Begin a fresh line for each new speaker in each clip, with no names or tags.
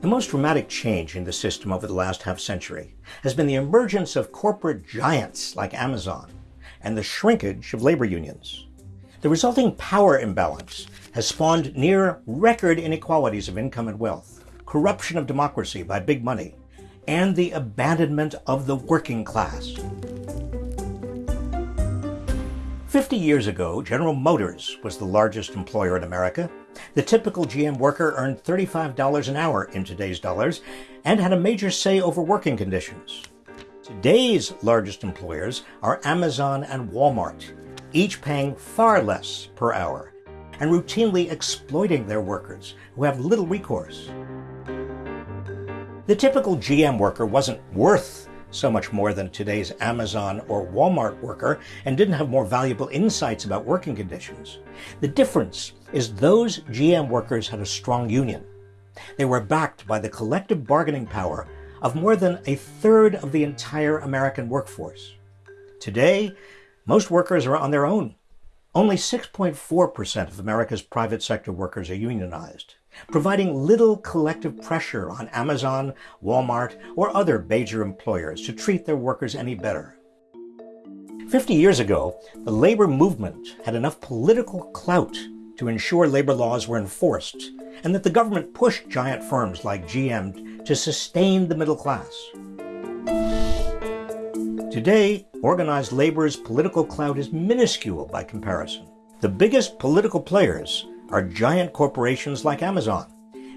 The most dramatic change in the system over the last half century has been the emergence of corporate giants like Amazon and the shrinkage of labor unions. The resulting power imbalance has spawned near record inequalities of income and wealth, corruption of democracy by big money, and the abandonment of the working class. 50 years ago, General Motors was the largest employer in America. The typical GM worker earned $35 an hour in today's dollars and had a major say over working conditions. Today's largest employers are Amazon and Walmart, each paying far less per hour and routinely exploiting their workers who have little recourse. The typical GM worker wasn't worth so much more than today's Amazon or Walmart worker and didn't have more valuable insights about working conditions. The difference is those GM workers had a strong union. They were backed by the collective bargaining power of more than a third of the entire American workforce. Today, most workers are on their own. Only 6.4% of America's private sector workers are unionized providing little collective pressure on Amazon, Walmart, or other major employers to treat their workers any better. 50 years ago, the labor movement had enough political clout to ensure labor laws were enforced and that the government pushed giant firms like GM to sustain the middle class. Today, organized labor's political clout is minuscule by comparison. The biggest political players are giant corporations like Amazon.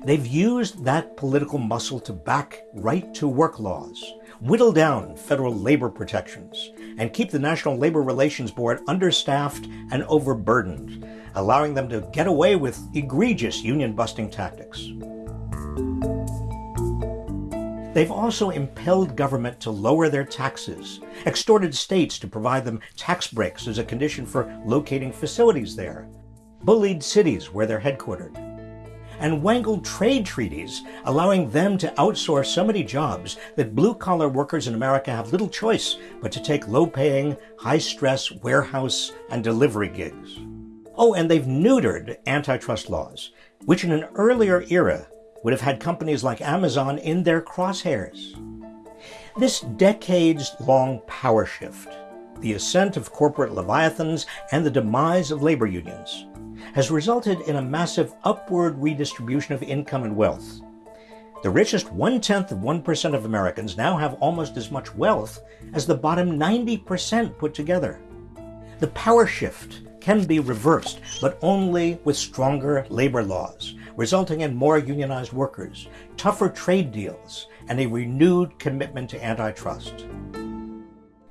They've used that political muscle to back right to work laws, whittle down federal labor protections, and keep the National Labor Relations Board understaffed and overburdened, allowing them to get away with egregious union busting tactics. They've also impelled government to lower their taxes, extorted states to provide them tax breaks as a condition for locating facilities there, bullied cities where they're headquartered, and wangled trade treaties allowing them to outsource so many jobs that blue-collar workers in America have little choice but to take low-paying, high-stress warehouse and delivery gigs. Oh, and they've neutered antitrust laws, which in an earlier era would have had companies like Amazon in their crosshairs. This decades-long power shift, the ascent of corporate leviathans and the demise of labor unions, has resulted in a massive upward redistribution of income and wealth. The richest one-tenth of 1% of Americans now have almost as much wealth as the bottom 90% put together. The power shift can be reversed, but only with stronger labor laws, resulting in more unionized workers, tougher trade deals, and a renewed commitment to antitrust.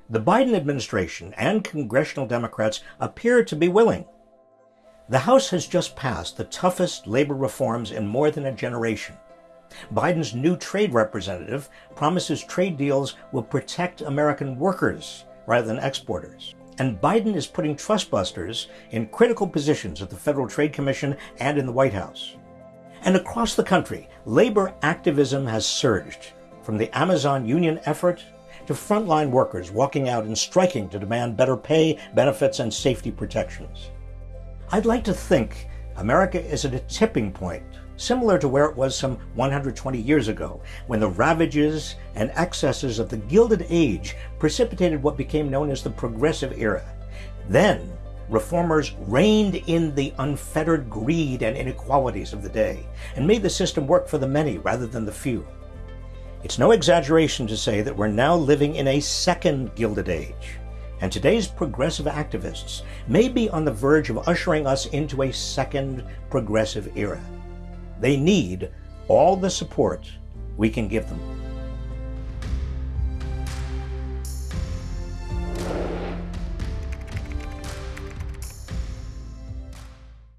The Biden administration and congressional Democrats appear to be willing, the House has just passed the toughest labor reforms in more than a generation. Biden's new trade representative promises trade deals will protect American workers rather than exporters. And Biden is putting trustbusters in critical positions at the Federal Trade Commission and in the White House. And across the country, labor activism has surged, from the Amazon union effort to frontline workers walking out and striking to demand better pay, benefits, and safety protections. I'd like to think America is at a tipping point, similar to where it was some 120 years ago, when the ravages and excesses of the Gilded Age precipitated what became known as the Progressive Era. Then, reformers reined in the unfettered greed and inequalities of the day and made the system work for the many rather than the few. It's no exaggeration to say that we're now living in a second Gilded Age and today's progressive activists may be on the verge of ushering us into a second progressive era. They need all the support we can give them.